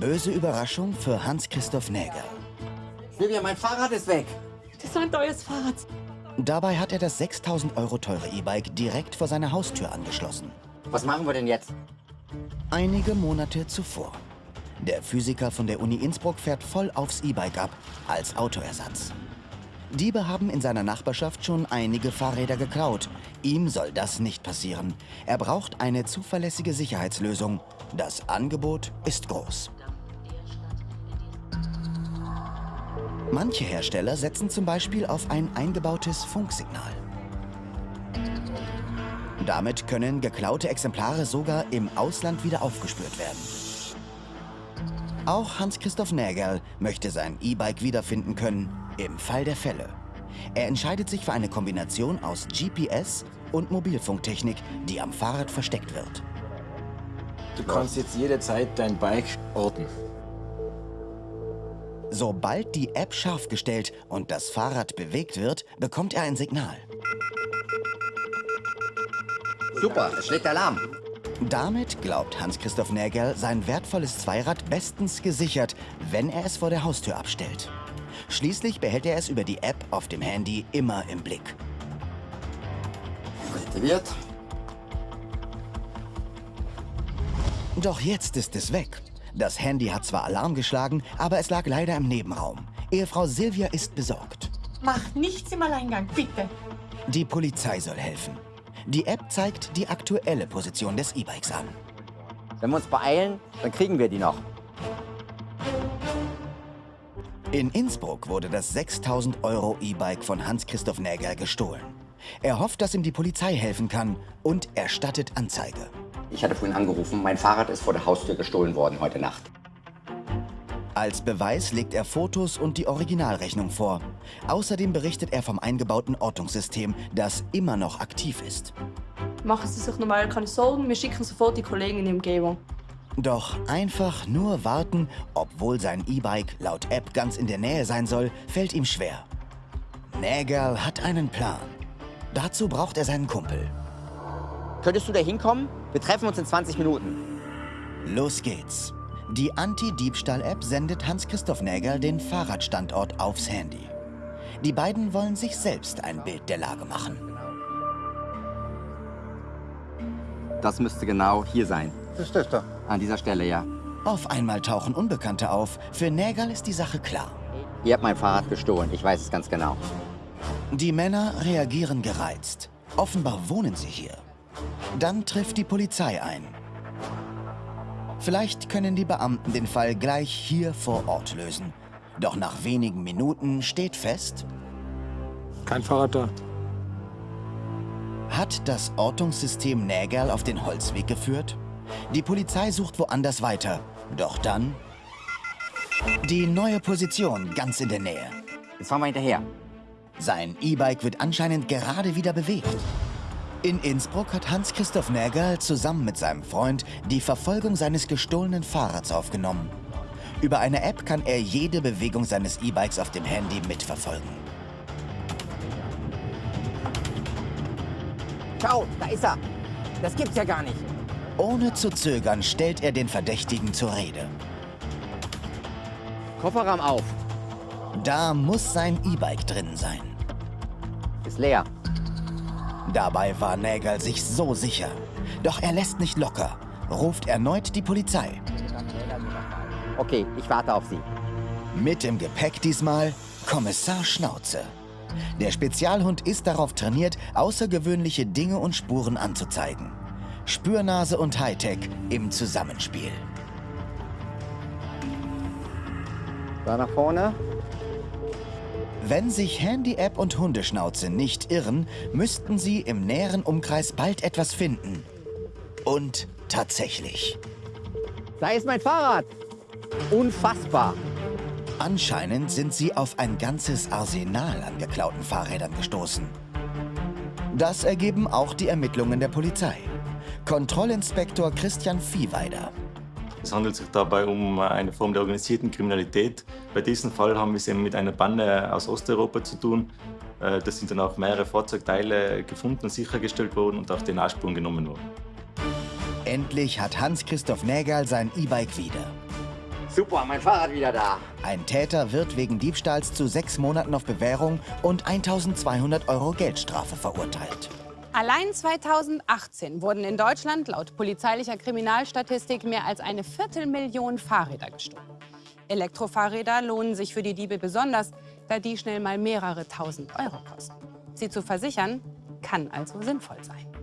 Böse Überraschung für Hans-Christoph Näger. Silvia, mein Fahrrad ist weg. Das ist ein teures Fahrrad. Dabei hat er das 6000 Euro teure E-Bike direkt vor seiner Haustür angeschlossen. Was machen wir denn jetzt? Einige Monate zuvor. Der Physiker von der Uni Innsbruck fährt voll aufs E-Bike ab, als Autoersatz. Diebe haben in seiner Nachbarschaft schon einige Fahrräder geklaut. Ihm soll das nicht passieren. Er braucht eine zuverlässige Sicherheitslösung. Das Angebot ist groß. Manche Hersteller setzen zum Beispiel auf ein eingebautes Funksignal. Damit können geklaute Exemplare sogar im Ausland wieder aufgespürt werden. Auch Hans-Christoph Nägerl möchte sein E-Bike wiederfinden können, im Fall der Fälle. Er entscheidet sich für eine Kombination aus GPS und Mobilfunktechnik, die am Fahrrad versteckt wird. Du kannst jetzt jederzeit dein Bike orten. Sobald die App scharf gestellt und das Fahrrad bewegt wird, bekommt er ein Signal. Super, es schlägt Alarm. Damit glaubt Hans-Christoph Nägerl, sein wertvolles Zweirad bestens gesichert, wenn er es vor der Haustür abstellt. Schließlich behält er es über die App auf dem Handy immer im Blick. Aktiviert. Doch jetzt ist es weg. Das Handy hat zwar Alarm geschlagen, aber es lag leider im Nebenraum. Ehefrau Silvia ist besorgt. Mach nichts im Alleingang, bitte. Die Polizei soll helfen. Die App zeigt die aktuelle Position des E-Bikes an. Wenn wir uns beeilen, dann kriegen wir die noch. In Innsbruck wurde das 6000 Euro E-Bike von Hans-Christoph Näger gestohlen. Er hofft, dass ihm die Polizei helfen kann und erstattet Anzeige. Ich hatte vorhin angerufen, mein Fahrrad ist vor der Haustür gestohlen worden heute Nacht. Als Beweis legt er Fotos und die Originalrechnung vor. Außerdem berichtet er vom eingebauten Ortungssystem, das immer noch aktiv ist. Machen Sie sich normal keine Sorgen, wir schicken sofort die Kollegen in die Umgebung. Doch einfach nur warten, obwohl sein E-Bike laut App ganz in der Nähe sein soll, fällt ihm schwer. Nägerl hat einen Plan. Dazu braucht er seinen Kumpel. Könntest du da hinkommen? Wir treffen uns in 20 Minuten. Los geht's. Die Anti-Diebstahl-App sendet Hans-Christoph Nägerl den Fahrradstandort aufs Handy. Die beiden wollen sich selbst ein Bild der Lage machen. Das müsste genau hier sein. Das ist das da. An dieser Stelle, ja. Auf einmal tauchen Unbekannte auf. Für Nägerl ist die Sache klar. Ihr habt mein Fahrrad gestohlen, ich weiß es ganz genau. Die Männer reagieren gereizt. Offenbar wohnen sie hier. Dann trifft die Polizei ein. Vielleicht können die Beamten den Fall gleich hier vor Ort lösen. Doch nach wenigen Minuten steht fest, Kein Fahrrad da. hat das Ortungssystem Nägerl auf den Holzweg geführt? Die Polizei sucht woanders weiter. Doch dann... Die neue Position ganz in der Nähe. Jetzt fahren wir hinterher. Sein E-Bike wird anscheinend gerade wieder bewegt. In Innsbruck hat Hans-Christoph Nägerl zusammen mit seinem Freund die Verfolgung seines gestohlenen Fahrrads aufgenommen. Über eine App kann er jede Bewegung seines E-Bikes auf dem Handy mitverfolgen. Schau, da ist er. Das gibt's ja gar nicht. Ohne zu zögern stellt er den Verdächtigen zur Rede. Kofferraum auf. Da muss sein E-Bike drin sein. Ist leer. Dabei war Nägerl sich so sicher. Doch er lässt nicht locker, ruft erneut die Polizei. Okay, ich warte auf Sie. Mit im Gepäck diesmal Kommissar Schnauze. Der Spezialhund ist darauf trainiert, außergewöhnliche Dinge und Spuren anzuzeigen. Spürnase und Hightech im Zusammenspiel. Da nach vorne. Wenn sich Handy-App und Hundeschnauze nicht irren, müssten sie im näheren Umkreis bald etwas finden. Und tatsächlich. Da ist mein Fahrrad. Unfassbar. Anscheinend sind sie auf ein ganzes Arsenal an geklauten Fahrrädern gestoßen. Das ergeben auch die Ermittlungen der Polizei. Kontrollinspektor Christian Viehweider. Es handelt sich dabei um eine Form der organisierten Kriminalität. Bei diesem Fall haben wir es eben mit einer Bande aus Osteuropa zu tun. Äh, Da sind dann auch mehrere Fahrzeugteile gefunden und sichergestellt worden und auch DNA-Spuren genommen worden. Endlich hat Hans-Christoph Nägerl sein E-Bike wieder. Super, mein Fahrrad wieder da. Ein Täter wird wegen Diebstahls zu sechs Monaten auf Bewährung und 1200 Euro Geldstrafe verurteilt. Allein 2018 wurden in Deutschland laut polizeilicher Kriminalstatistik mehr als eine Viertelmillion Fahrräder gestohlen. Elektrofahrräder lohnen sich für die Diebe besonders, da die schnell mal mehrere tausend Euro kosten. Sie zu versichern, kann also sinnvoll sein.